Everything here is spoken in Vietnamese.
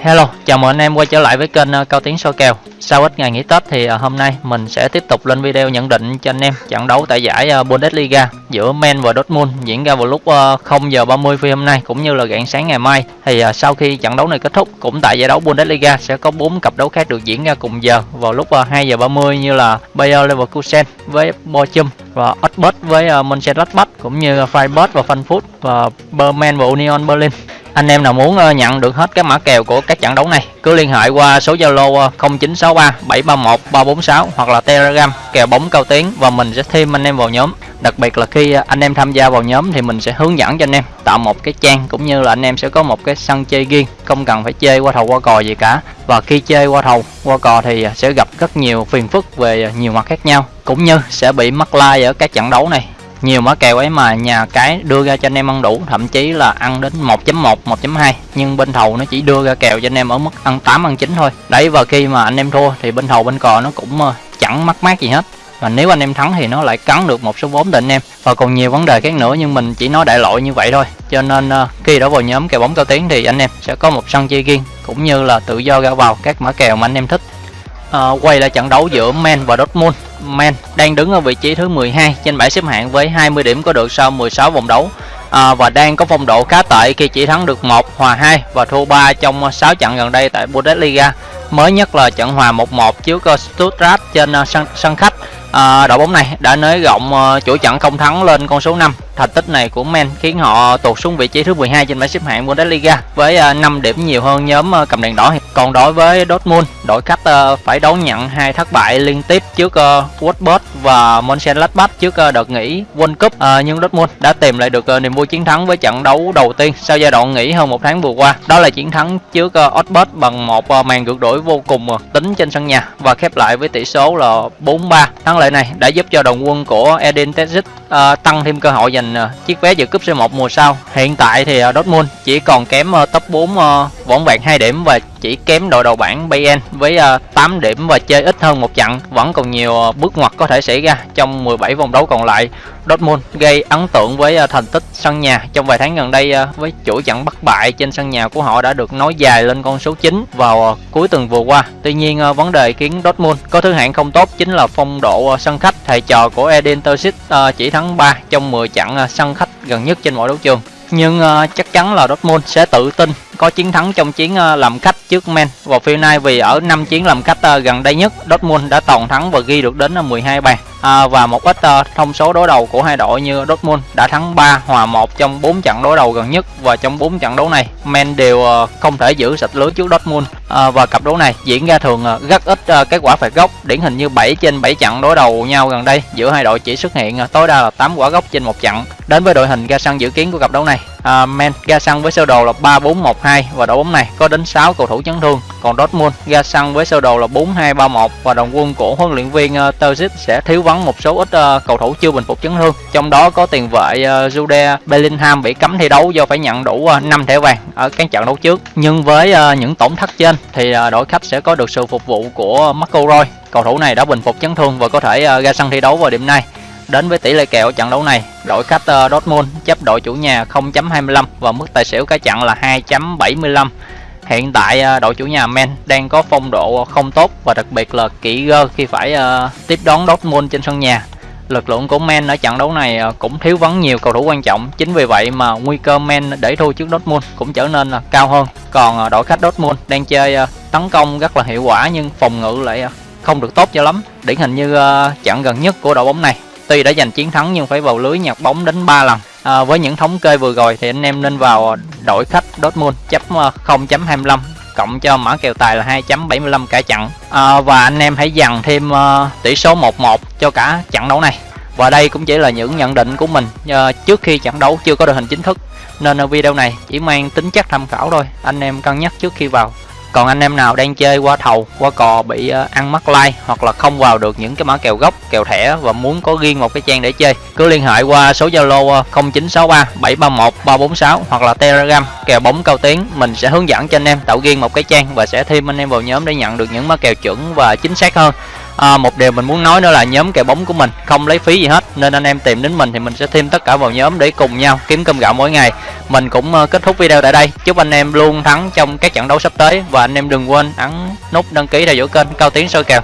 Hello, chào mừng anh em quay trở lại với kênh ờ, Cao Tiến soi kèo. Sau ít ngày nghỉ Tết thì ờ, hôm nay mình sẽ tiếp tục lên video nhận định cho anh em trận đấu tại giải ờ, Bundesliga giữa Men và Dortmund diễn ra vào lúc 0 giờ 30 phi hôm nay cũng như là rạng sáng ngày mai. Thì sau khi trận đấu này kết thúc cũng tại giải đấu Bundesliga sẽ có 4 cặp đấu khác được diễn ra cùng giờ vào lúc 2 giờ 30 như là Bayer Leverkusen với Bochum và Osberg với Mönchengladbach cũng như Freiburg và Frankfurt và Berman và Union Berlin anh em nào muốn ờ, nhận được hết các mã kèo của các trận đấu này, cứ liên hệ qua số Zalo 0963 731 346 hoặc là Telegram, kèo bóng cao tiến và mình sẽ thêm anh em vào nhóm. Đặc biệt là khi ờ, anh em tham gia vào nhóm thì mình sẽ hướng dẫn cho anh em tạo một cái trang cũng như là anh em sẽ có một cái sân chơi riêng, không cần phải chơi qua thầu qua cò gì cả. Và khi chơi qua thầu qua cò thì ờ, sẽ gặp rất nhiều phiền phức về nhiều mặt khác nhau, cũng như sẽ bị mắc like ở các trận đấu này nhiều mã kèo ấy mà nhà cái đưa ra cho anh em ăn đủ thậm chí là ăn đến 1.1 1.2 nhưng bên thầu nó chỉ đưa ra kèo cho anh em ở mức ăn 8 ăn 9 thôi. Đấy và khi mà anh em thua thì bên thầu bên cò nó cũng ờ, chẳng mắc mát gì hết. Và nếu anh em thắng thì nó lại cắn được một số vốn định anh em. Và còn nhiều vấn đề khác nữa nhưng mình chỉ nói đại loại như vậy thôi. Cho nên ờ, khi đã vào nhóm kèo bóng cao tiếng thì anh em sẽ có một sân chơi riêng cũng như là tự do ra vào các mã kèo mà anh em thích. À, quay lại trận đấu giữa Men và Dortmund. Man đang đứng ở vị trí thứ 12 trên bảng xếp hạng với 20 điểm có được sau 16 vòng đấu à, và đang có phong độ khá tệ khi chỉ thắng được 1, hòa 2 và thua 3 trong 6 trận gần đây tại Bundesliga. Mới nhất là trận hòa 1-1 trước ờ, Stuttgart trên ờ, sân, sân khách. À, đội bóng này đã nới rộng ờ, uh, chuỗi trận không thắng lên con số 5 Thành tích này của Men khiến họ tụt xuống vị trí thứ 12 trên bảng xếp hạng Bundesliga với ờ, 5 điểm nhiều hơn nhóm ờ, cầm đèn đỏ. Còn đối với Dortmund, đội khách ờ, phải đón nhận hai thất bại liên tiếp trước Wolfsburg và Mönchengladbach trước đợt nghỉ World Cup. Nhưng Dortmund đã tìm lại được niềm vui chiến thắng với trận đấu đầu tiên sau giai đoạn nghỉ hơn một tháng vừa qua. Đó là chiến thắng trước Wolfsburg bằng một màn ngược đổi vô cùng tính trên sân nhà và khép lại với tỷ số là 4-3. Thắng lợi này đã giúp cho đồng quân của Edin Terzic uh, tăng thêm cơ hội giành uh, chiếc vé dự cúp C1 mùa sau. Hiện tại thì uh, Dortmund chỉ còn kém uh, top 4 uh, võng vẹn 2 điểm và chỉ kém đội đầu bảng Bayern với ờ, 8 điểm và chơi ít hơn một trận. Vẫn còn nhiều ờ, bước ngoặt có thể xảy ra trong 17 vòng đấu còn lại. Dortmund gây ấn tượng với ờ, thành tích sân nhà trong vài tháng gần đây với chuỗi trận bất bại trên sân nhà của họ đã được nói dài lên con số 9 vào cuối tuần vừa qua. Tuy nhiên vấn đề khiến Dortmund có thứ hạng không tốt chính là phong độ sân khách. Thầy trò của Edin Terzic chỉ thắng 3 trong 10 trận sân khách gần nhất trên mọi đấu trường nhưng uh, chắc chắn là Dortmund sẽ tự tin có chiến thắng trong chiến uh, làm khách trước Men vào phiên nay vì ở năm chiến làm khách uh, gần đây nhất Dortmund đã toàn thắng và ghi được đến uh, 12 bàn. À, và một ít uh, thông số đối đầu của hai đội như Dortmund đã thắng 3 hòa 1 trong 4 trận đối đầu gần nhất. Và trong 4 trận đấu này Men đều uh, không thể giữ sạch lưới trước Dortmund à, và cặp đấu này diễn ra thường à, rất ít à, kết quả phạt góc. Điển hình như 7 trên 7 trận đối đầu nhau gần đây giữa hai đội chỉ xuất hiện à, tối đa là 8 quả góc trên một trận đến với đội hình ra sân dự kiến của cặp đấu này à, Men ra sân với sơ đồ là 3-4-1-2 và đội bóng này có đến 6 cầu thủ chấn thương. Còn Dortmund ra sân với sơ đồ là 4-2-3-1 và đồng quân của huấn luyện viên uh, Terzic sẽ thiếu vắng một số ít uh, cầu thủ chưa bình phục chấn thương. Trong đó có tiền vệ uh, Jude Bellingham bị cấm thi đấu do phải nhận đủ uh, 5 thẻ vàng ở các trận đấu trước. Nhưng với uh, những tổn thất trên thì à, đội khách sẽ có được sự phục vụ của Marco Roy cầu thủ này đã bình phục chấn thương và có thể à, ra sân thi đấu vào điểm này Đến với tỷ lệ kèo trận đấu này, đội khách à, Dortmund chấp đội chủ nhà 0.25 và mức tài xỉu cả trận là 2.75. Hiện tại đội chủ nhà Men đang có phong độ không tốt và đặc biệt là kỹ gơ khi phải tiếp đón Dortmund trên sân nhà. Lực lượng của Men ở trận đấu này à, cũng thiếu vắng nhiều cầu thủ quan trọng, chính vì vậy mà nguy cơ Men để thua trước Dortmund cũng trở nên à, cao hơn. Còn à, đội khách Dortmund đang chơi tấn công rất là hiệu quả nhưng phòng ngự lại không được tốt cho lắm. Điển hình như trận gần nhất của đội bóng này Tuy đã giành chiến thắng nhưng phải vào lưới nhặt bóng đến 3 lần. À, với những thống kê vừa rồi thì anh em nên vào đội khách Dortmund chấp 0.25 cộng cho mã kèo tài là 2.75 cả trận. À, và anh em hãy dằn thêm uh, tỷ số 1-1 cho cả trận đấu này. Và đây cũng chỉ là những nhận định của mình uh, trước khi trận đấu chưa có đội hình chính thức. Nên video này chỉ mang tính chất tham khảo thôi. Anh em cân nhắc trước khi vào còn anh em nào đang chơi qua thầu, qua cò bị ờ, ăn mắc like hoặc là không vào được những cái mã kèo gốc, kèo thẻ và muốn có riêng một cái trang để chơi, cứ liên hệ qua số zalo 0963 731 346 hoặc là telegram, kèo bóng cao tiếng mình sẽ hướng dẫn cho anh em tạo riêng một cái trang và sẽ thêm anh em vào nhóm để nhận được những mã kèo chuẩn và chính xác hơn à, một điều mình muốn nói nữa là nhóm kèo bóng của mình không lấy phí gì hết nên anh em tìm đến mình thì mình sẽ thêm tất cả vào nhóm để cùng nhau kiếm cơm gạo mỗi ngày. Mình cũng ờ, kết thúc video tại đây. Chúc anh em luôn thắng trong các trận đấu sắp tới và anh em đừng quên ấn nút đăng ký theo dõi kênh cao tiến soi kèo.